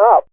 up.